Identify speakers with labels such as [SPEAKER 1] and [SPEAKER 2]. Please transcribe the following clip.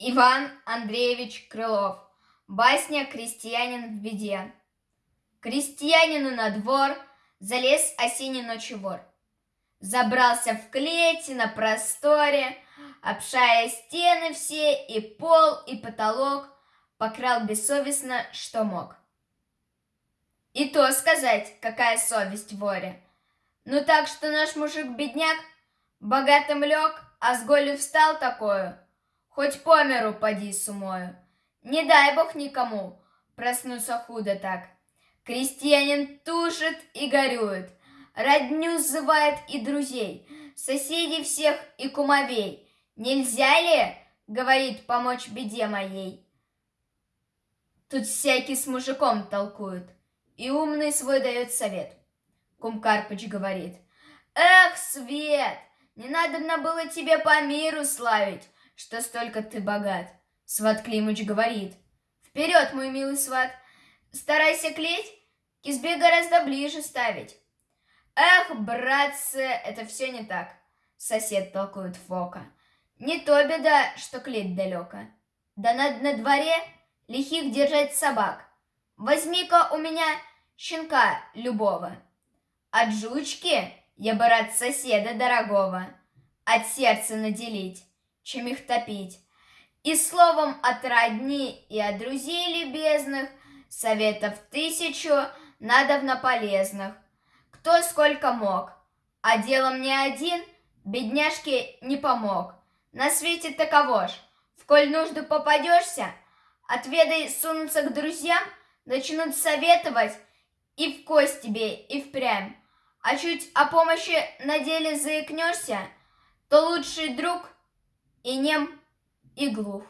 [SPEAKER 1] Иван Андреевич Крылов. Басня «Крестьянин в беде». Крестьянину на двор залез осенний ночью вор. Забрался в клете на просторе, обшая стены все, и пол, и потолок, покрал бессовестно, что мог. И то сказать, какая совесть воре. Ну так что наш мужик-бедняк богатым лег, а с голью встал такую — хоть по миру поди с умою. Не дай бог никому проснуться худо так. Крестьянин тушит и горюет, родню зывает и друзей, соседей всех и кумовей. Нельзя ли, говорит, помочь беде моей? Тут всякий с мужиком толкует, и умный свой дает совет. Кум Карпыч говорит, Эх, Свет, не надо было тебе по миру славить, что столько ты богат. Сват Климыч говорит. Вперед, мой милый сват, старайся клеть, избе гораздо ближе ставить. Эх, братцы, это все не так, сосед толкует Фока. Не то беда, что клеть далеко. Да надо на дворе лихих держать собак. Возьми-ка у меня щенка любого. От жучки я бы рад соседа дорогого от сердца наделить чем их топить. И словом от родни и от друзей любезных Советов тысячу надовно полезных. Кто сколько мог, а делом не один Бедняжке не помог. На свете таково ж, в коль нужду попадешься, Отведай сунуться к друзьям, Начнут советовать и в кость тебе, и впрямь. А чуть о помощи на деле заикнешься, То лучший друг — и нем, и глух.